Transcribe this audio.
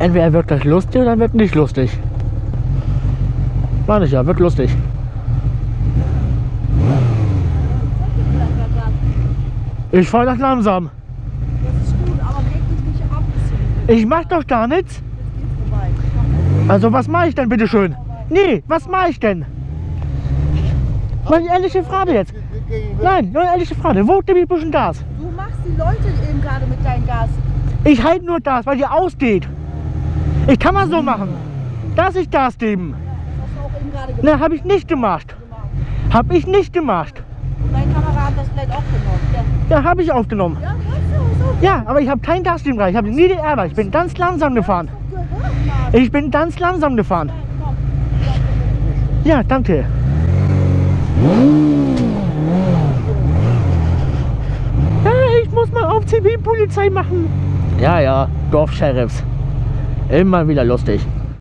Entweder wird das lustig oder wird nicht lustig. Meine ich ja, wird lustig. Ich fahre das langsam. Das ist gut, aber dich nicht ab. Ich mach doch gar nichts. Also was mache ich denn bitte schön? Nee, was mache ich denn? Mal eine ehrliche Frage jetzt. Nein, nur eine ehrliche Frage. Wo gebe ich ein bisschen Gas? Du machst die Leute eben gerade mit deinem Gas. Ich halte nur Gas, weil die ausgeht. Ich kann mal so machen. Dass ich Gas geben. Gemacht. Ne, habe ich nicht gemacht. Habe ich nicht gemacht. Und dein Kamera hat das vielleicht auch genommen. Ja, Ja, habe ich aufgenommen. ja so. Ja, aber ich habe kein Gas geben rein. Ich habe nie die Ärger. Ich bin ganz langsam gefahren. Ich bin ganz langsam gefahren. Ja, danke. Ja, ich muss mal auf Zivilpolizei machen. Ja, ja, Dorfsheriffs. Immer wieder lustig.